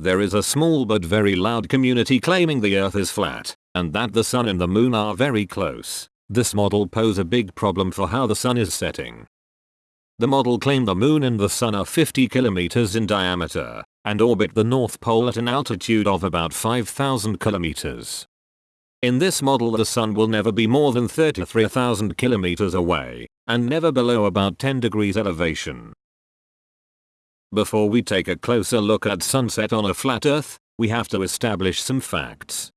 There is a small but very loud community claiming the earth is flat, and that the sun and the moon are very close. This model pose a big problem for how the sun is setting. The model claimed the moon and the sun are 50 kilometers in diameter and orbit the North Pole at an altitude of about 5,000 kilometers. In this model the sun will never be more than 33,000 kilometers away and never below about 10 degrees elevation. Before we take a closer look at sunset on a flat earth, we have to establish some facts.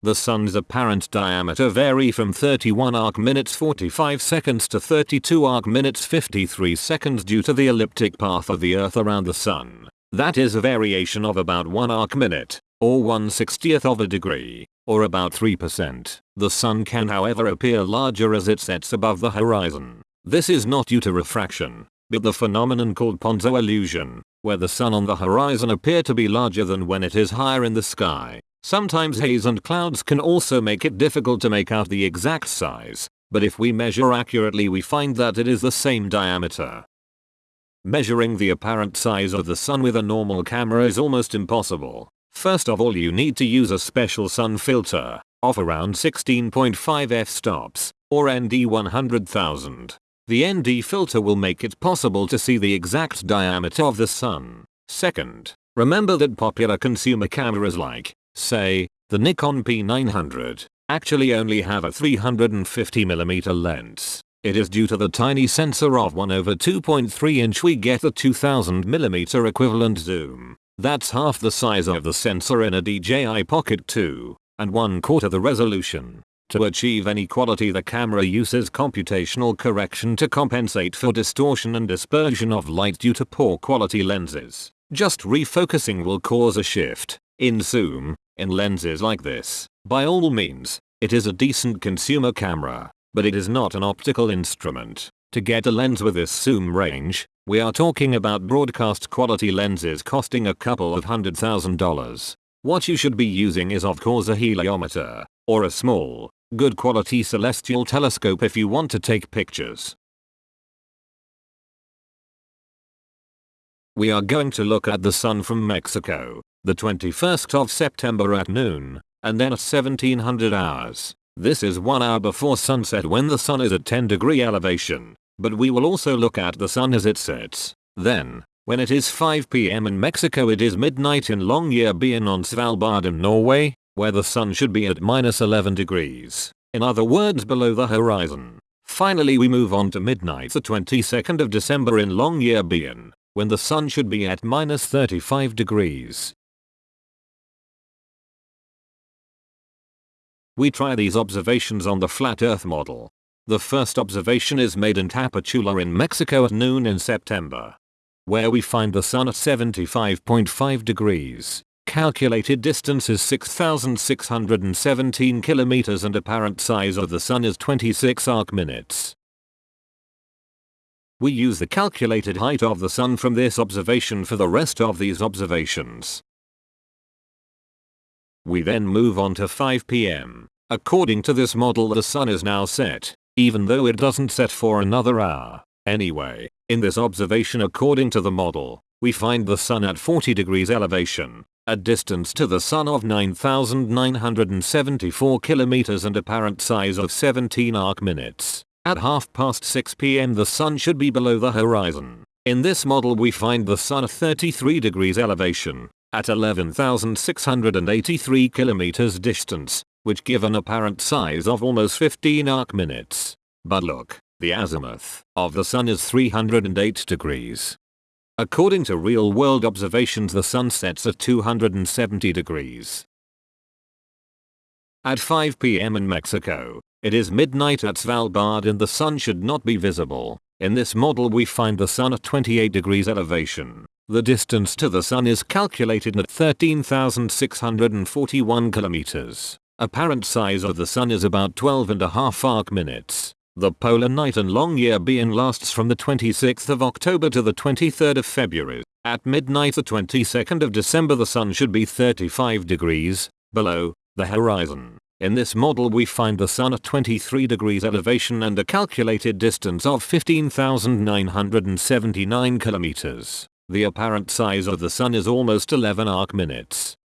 The sun's apparent diameter vary from 31 arc minutes 45 seconds to 32 arc minutes 53 seconds due to the elliptic path of the earth around the sun. That is a variation of about 1 arc minute, or 1 60th of a degree, or about 3%. The sun can however appear larger as it sets above the horizon. This is not due to refraction, but the phenomenon called Ponzo illusion, where the sun on the horizon appear to be larger than when it is higher in the sky. Sometimes haze and clouds can also make it difficult to make out the exact size, but if we measure accurately we find that it is the same diameter. Measuring the apparent size of the sun with a normal camera is almost impossible. First of all you need to use a special sun filter, of around 16.5 f-stops, or ND 100,000. The ND filter will make it possible to see the exact diameter of the sun. Second, remember that popular consumer cameras like say, the Nikon P900, actually only have a 350mm lens. It is due to the tiny sensor of 1 over 2.3 inch we get a 2000mm equivalent zoom. That's half the size of the sensor in a DJI Pocket 2, and one quarter the resolution. To achieve any quality the camera uses computational correction to compensate for distortion and dispersion of light due to poor quality lenses. Just refocusing will cause a shift in zoom in lenses like this. By all means, it is a decent consumer camera, but it is not an optical instrument. To get a lens with this zoom range, we are talking about broadcast quality lenses costing a couple of hundred thousand dollars. What you should be using is of course a heliometer, or a small, good quality celestial telescope if you want to take pictures. We are going to look at the sun from Mexico the 21st of September at noon, and then at 1700 hours. This is 1 hour before sunset when the sun is at 10 degree elevation, but we will also look at the sun as it sets. Then, when it is 5 pm in Mexico it is midnight in Longyearbyen on Svalbard in Norway, where the sun should be at minus 11 degrees, in other words below the horizon. Finally we move on to midnight the 22nd of December in Longyearbyen, when the sun should be at minus 35 degrees. We try these observations on the flat earth model. The first observation is made in Tapachula in Mexico at noon in September. Where we find the sun at 75.5 degrees. Calculated distance is 6617 kilometers and apparent size of the sun is 26 arc minutes. We use the calculated height of the sun from this observation for the rest of these observations. We then move on to 5 pm. According to this model the sun is now set, even though it doesn't set for another hour. Anyway, in this observation according to the model, we find the sun at 40 degrees elevation, a distance to the sun of 9,974 kilometers and apparent size of 17 arc minutes. At half past 6 pm the sun should be below the horizon. In this model we find the sun at 33 degrees elevation, at 11,683 kilometers distance, which give an apparent size of almost 15 arc minutes. But look, the azimuth of the sun is 308 degrees. According to real-world observations the sun sets at 270 degrees. At 5 pm in Mexico, it is midnight at Svalbard and the sun should not be visible. In this model we find the sun at 28 degrees elevation. The distance to the sun is calculated at 13,641 kilometers. Apparent size of the sun is about 12 and a half arc minutes. The polar night and Longyearbyen lasts from the 26th of October to the 23rd of February. At midnight the 22nd of December the sun should be 35 degrees below the horizon. In this model we find the sun at 23 degrees elevation and a calculated distance of 15,979 kilometers. The apparent size of the sun is almost 11 arc minutes.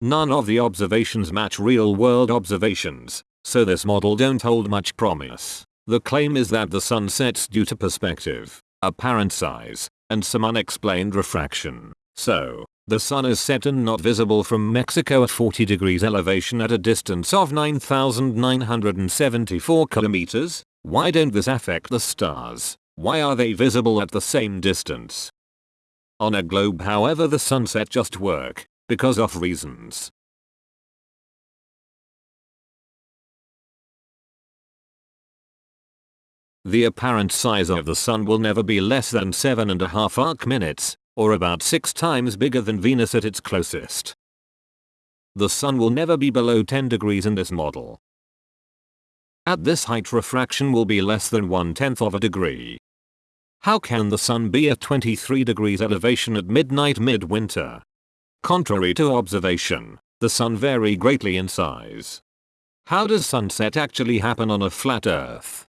None of the observations match real world observations, so this model don't hold much promise. The claim is that the sun sets due to perspective, apparent size, and some unexplained refraction. So, the sun is set and not visible from Mexico at 40 degrees elevation at a distance of 9,974 kilometers? Why don't this affect the stars? Why are they visible at the same distance? On a globe however the sunset just work, because of reasons. The apparent size of the sun will never be less than 7.5 arc minutes, or about 6 times bigger than Venus at its closest. The sun will never be below 10 degrees in this model. At this height refraction will be less than one tenth of a degree. How can the sun be at 23 degrees elevation at midnight midwinter? Contrary to observation, the sun vary greatly in size. How does sunset actually happen on a flat earth?